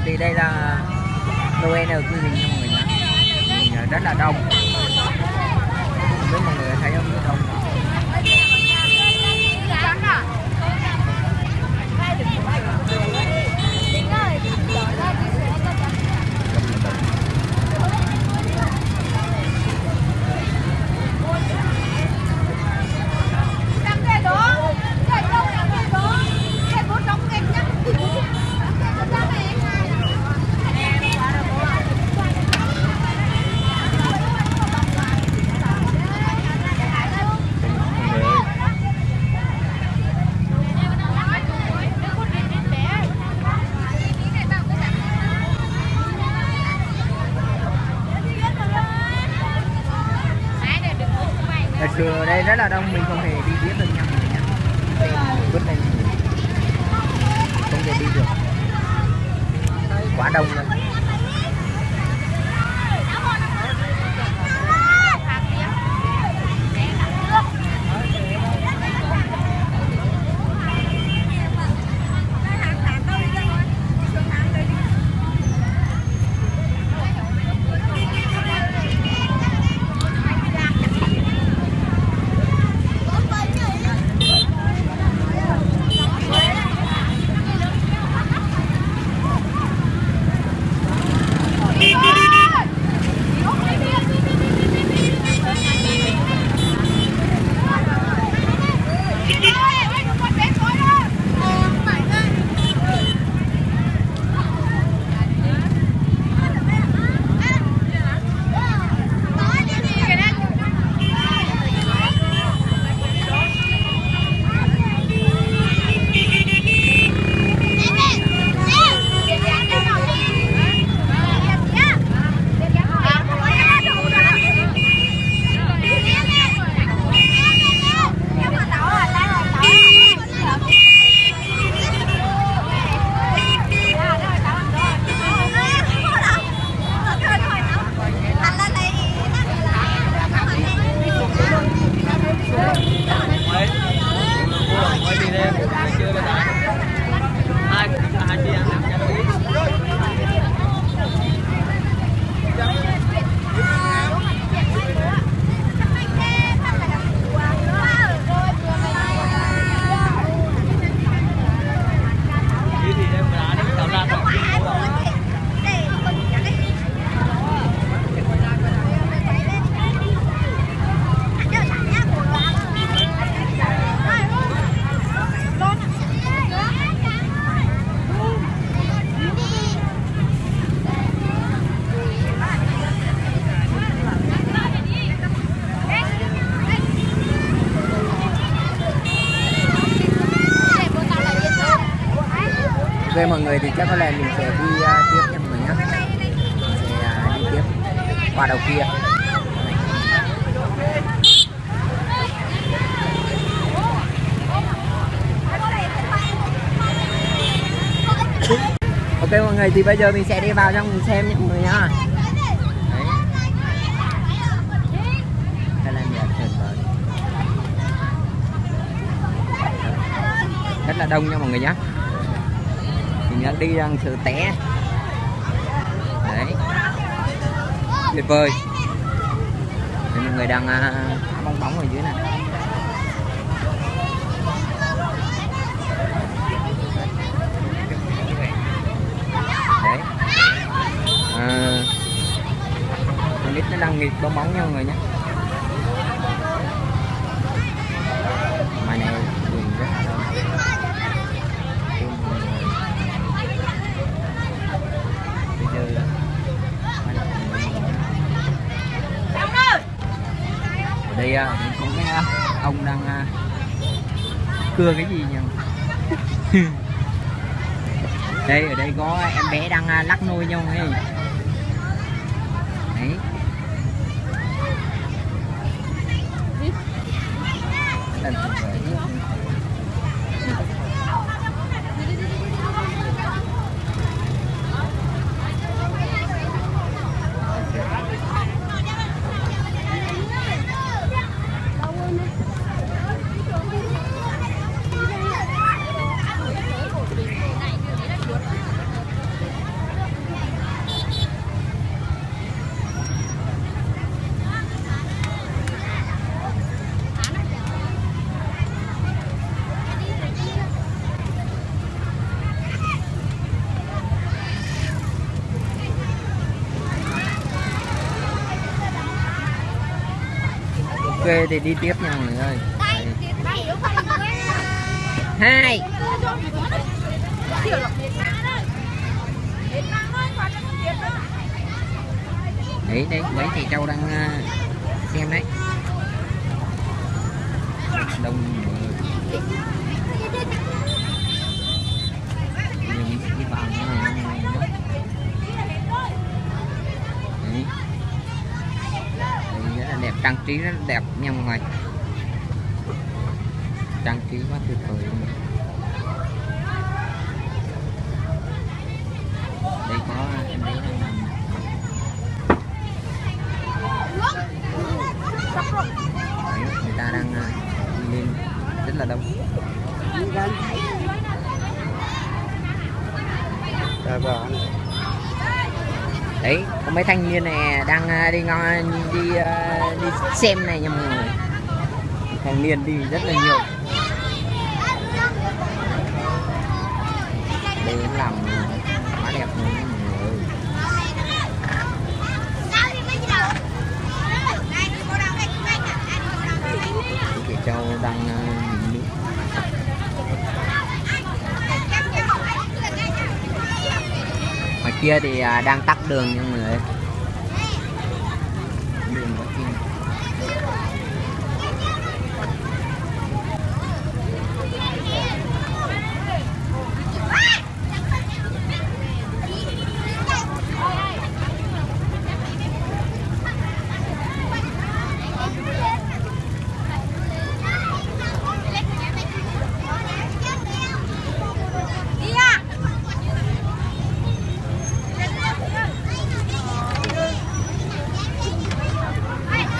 thì đây là Noel ở quy hình nha mọi người nhé mình rất là đông không biết mọi người thấy không rất đông mọi người ơi thật sự ở đây rất là đông mình không thể đi tiếp được nha mọi người nhé Tên vứt lên không thể đi được quá đông Ok mọi người thì chắc có lẽ mình sẽ đi uh, tiếp nha mọi người nhé Mình sẽ uh, đi tiếp qua đầu kia. Ok mọi người thì bây giờ mình sẽ đi vào trong mình xem nha mọi người nhá. Đây là. Rất là đông nha mọi người nhé đang đi đang sự té đấy. Tuyệt vời. Thì mọi người đang uh, bong bóng ở dưới này. Đấy. À, con nít nó đang nghịch bong bóng nha mọi người nhé ngoài này đường rất là đông bây giờ ở đây à, có cái à, ông đang à, cưa cái gì nhỉ? Đây, ở đây có em bé đang lắc nôi nhau ấy. Thì đi tiếp nha mọi người hai. Đấy đấy mấy thầy trâu đang ờ, xem đấy. Đông đi vào cái này nha mọi người nhé. Đấy. Đây rất là đẹp trang trí rất đẹp nha mọi người. Trang trí quá tuyệt vời luôn. Đây có em bé đang nằm. Đấy, người ta đang đi lên rất là đông. Dạ vâng. đấy có mấy thanh niên này đang à, đi ngon đi à, đi xem này nha mọi người. Thanh niên đi rất là nhiều. Đây làm quá đẹp luôn mọi người. Chị châu đang ờ, nước ngoài kia thì à, đang tắt đường nha mọi người ơi đường có kia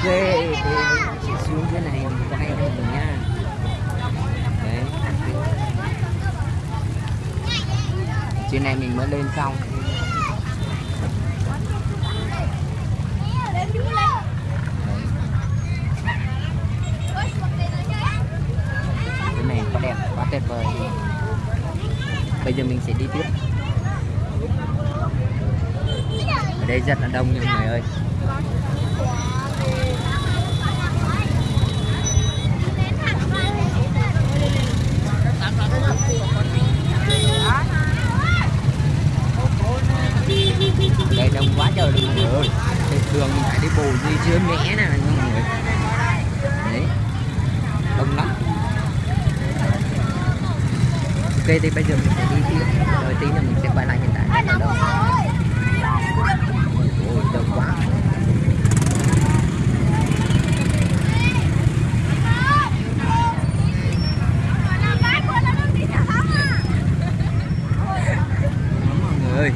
ok thì chị xuống dưới này mình quay cho mọi người nha đấy trên này mình mới lên xong cái này quá đẹp quá tuyệt vời bây giờ mình sẽ đi tiếp. Ở đây rất là đông nha mọi người ơi. Đây đông quá trời luôn mọi người ơi. Thì mình phải đi bù đi dưới mẻ nè mọi người. Đấy. Đông lắm thì bây giờ mình sẽ đi tiếp. Rồi tí nữa mình sẽ quay lại hiện tại. Ôi đông quá mọi người ơi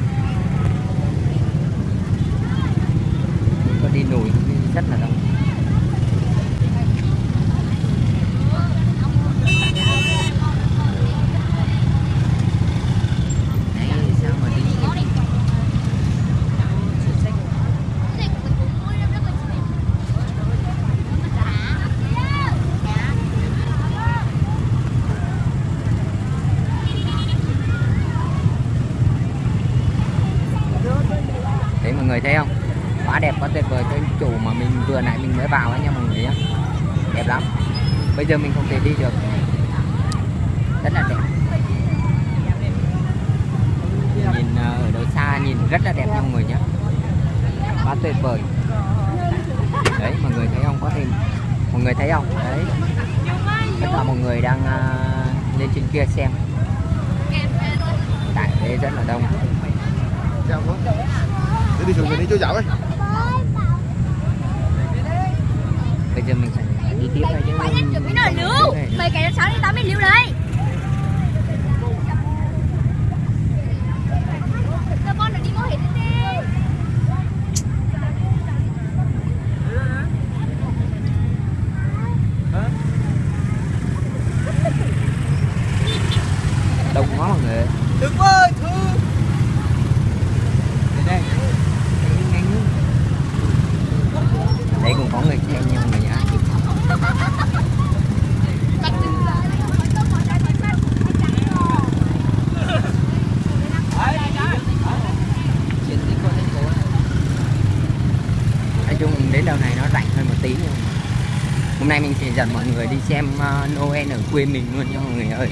có đi nổi đi rất là đông Đấy, sao mà đi đấy mọi người thấy không quá đẹp quá tuyệt vời cái chủ mà mình vừa nãy mình mới vào ấy nha mọi người nhé đẹp lắm bây giờ mình không thể đi được. Rất là đẹp. Nhìn ờ, ở đâu xa nhìn rất là đẹp nha mọi người nhé quá tuyệt vời. Đấy mọi người thấy không? Có thêm. Mọi người thấy không? Đấy. Tất cả mọi người đang ờ, lên trên kia xem. Tại đây rất là đông. Đi xuống đi chỗ dạo ấy. bây giờ mình phải triệu này chứ Mày đang chuẩn bị nồi lưu. Mày kể cho 6 đến 8 lưu đấy Tao con đi mua hết đi đông quá mọi người Đừng ơi, thương. đến đây Đi nhanh hơn. đây cũng có người xem nha mọi người nhá trên cái con thành phố nói chung đến đầu này nó rảnh hơn một tí nhưng hôm nay mình sẽ dẫn mọi người đi xem ờ, Noel ở quê mình luôn nha mọi người ơi.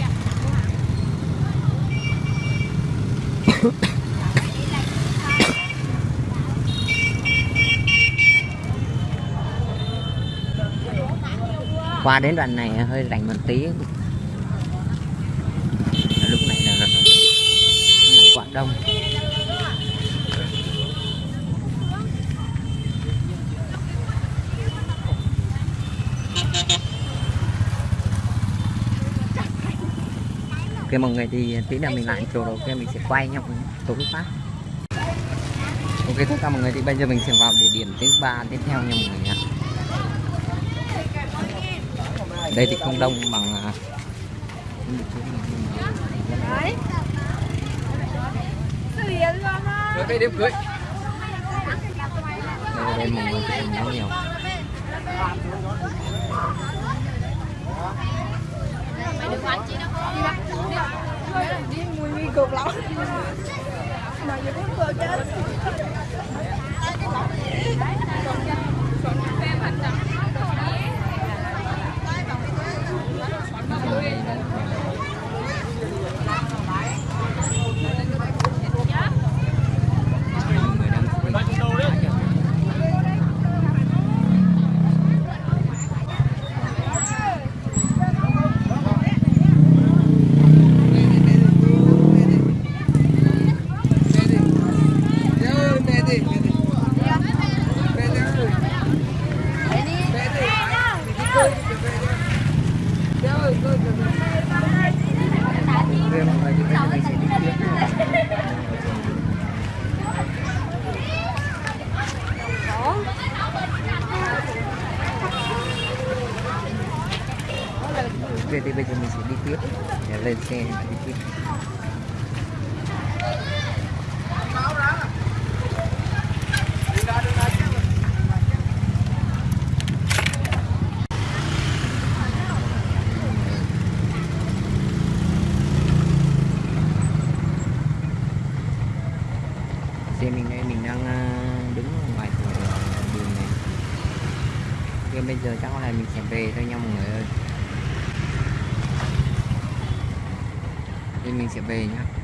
Qua đến đoạn này hơi rảnh một tí. Lúc này là lúc này đông. Ok mọi người thì tí nữa mình lại chỗ đầu kia mình sẽ quay nhau tối phát ok tất cả mọi người thì bây giờ mình sẽ vào địa điểm thứ ba tiếp theo nha mọi người nhé đây thì không đông bằng à, Đấy. Rồi cây đêm cưới. đây, đây mọi người thì nhiều nhiều Đi mùi cực lắm. Mà giờ cũng vừa chết. Ok, thì bây giờ mình sẽ đi tiếp. Thì bây giờ mình sẽ đi tiếp để lên xe đi tiếp xe mình đây mình đang à, đứng ở ngoài cửa đường này Ok bây giờ chắc có lẽ mình sẽ về thôi nha mọi người ơi Thì mình sẽ về nhá.